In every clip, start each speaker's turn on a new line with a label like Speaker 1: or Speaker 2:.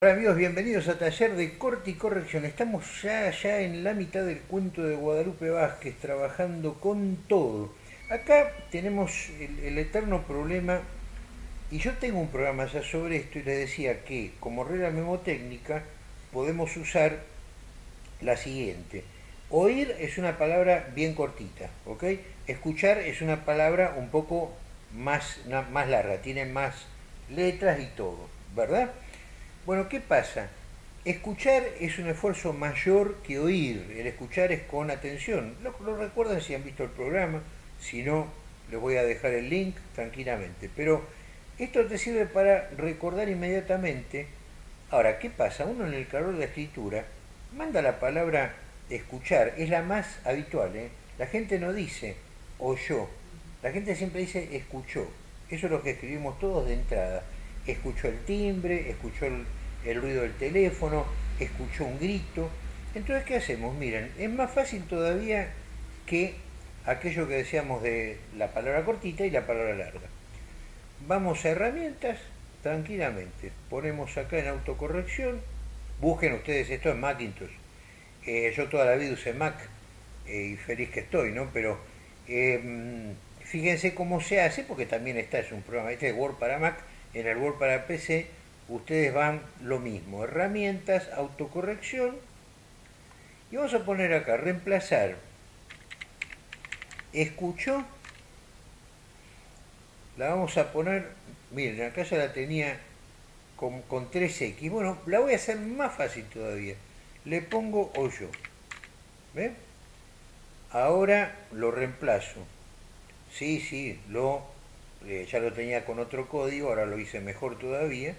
Speaker 1: Hola amigos, bienvenidos a Taller de Corte y Corrección. Estamos ya, ya en la mitad del cuento de Guadalupe Vázquez, trabajando con todo. Acá tenemos el, eterno problema, y yo tengo un programa ya sobre esto, y les decía que como regla memotécnica podemos usar la siguiente. Oír es una palabra bien cortita, ¿ok? Escuchar es una palabra un poco más, más larga, tiene más letras y todo, ¿verdad? Bueno, ¿qué pasa? Escuchar es un esfuerzo mayor que oír. El escuchar es con atención. Lo, recuerdan si han visto el programa. Si no, les voy a dejar el link tranquilamente. Pero esto te sirve para recordar inmediatamente. Ahora, ¿qué pasa? Uno en el calor de la escritura manda la palabra escuchar. Es la más habitual. ¿eh? La gente no dice oyó. La gente siempre dice escuchó. Eso es lo que escribimos todos de entrada. Escuchó el timbre, escuchó el, ruido del teléfono, escuchó un grito. Entonces, ¿qué hacemos? Miren, es más fácil todavía que aquello que decíamos de la palabra cortita y la palabra larga. Vamos a herramientas tranquilamente. Ponemos acá en autocorrección. Busquen ustedes esto en Macintosh. Eh, yo toda la vida usé Mac eh, y feliz que estoy, ¿no? Pero eh, fíjense cómo se hace, porque también está, es un programa, este es Word para Mac, el Word para PC ustedes van lo mismo, herramientas, autocorrección, y vamos a poner acá, reemplazar, escuchó, la vamos a poner, miren, acá ya la tenía con, con 3X, bueno, la voy a hacer más fácil todavía, le pongo oyó, ¿ven? Ahora lo reemplazo, sí, sí, lo, eh, ya lo tenía con otro código, ahora lo hice mejor todavía,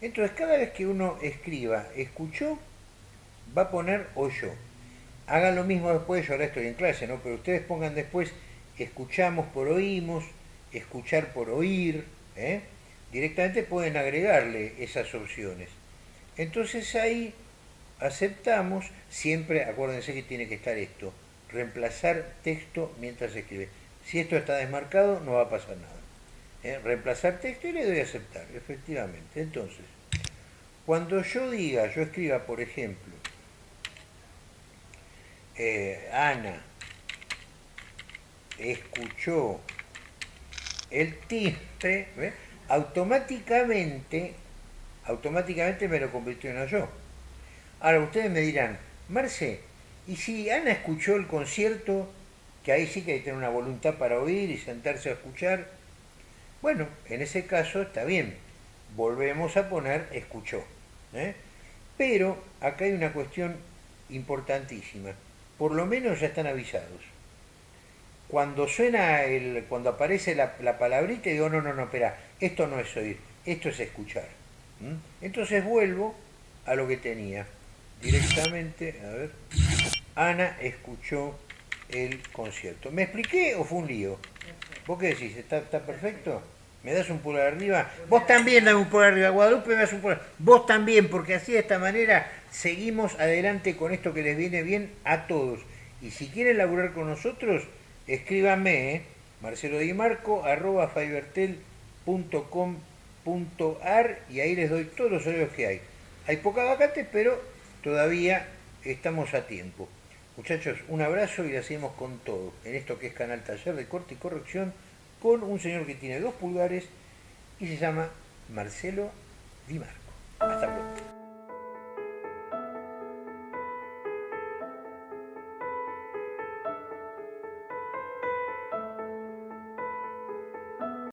Speaker 1: entonces, cada vez que uno escriba escuchó, va a poner oyó. Hagan lo mismo después, yo ahora estoy en clase, ¿no? Pero ustedes pongan después escuchamos por oímos, escuchar por oír, ¿eh? Directamente pueden agregarle esas opciones. Entonces ahí aceptamos, siempre acuérdense que tiene que estar esto, reemplazar texto mientras escribe. Si esto está desmarcado, no va a pasar nada. ¿Eh? reemplazar texto y le doy a aceptar, efectivamente. Entonces, cuando yo diga, yo escriba, por ejemplo, eh, Ana escuchó el timbre, automáticamente, automáticamente me lo convirtió en yo. Ahora ustedes me dirán, Marce, ¿y si Ana escuchó el concierto, que ahí sí que hay que tener una voluntad para oír y sentarse a escuchar, bueno, en ese caso está bien, volvemos a poner escuchó. ¿eh? Pero acá hay una cuestión importantísima, por lo menos ya están avisados. Cuando suena, el, cuando aparece la, la palabrita, digo, no, no, no, espera, esto no es oír, esto es escuchar. Entonces vuelvo a lo que tenía. Directamente, a ver, Ana escuchó el concierto. ¿Me expliqué o fue un lío? ¿Vos qué decís? ¿Está, está perfecto? ¿Me das un pulgar arriba? Vos también dame un pulgar arriba. Guadalupe me das un pulgar. Vos también, porque así de esta manera seguimos adelante con esto que les viene bien a todos. Y si quieren laburar con nosotros, escríbanme, ¿eh? Marcelo Di Marco, arroba fibertel.com.ar y ahí les doy todos los horarios que hay. Hay poca vacante, pero todavía estamos a tiempo. Muchachos, un abrazo y la seguimos con todo en esto que es Canal Taller de Corte y Corrección con un señor que tiene dos pulgares y se llama Marcelo Di Marco. Hasta pronto.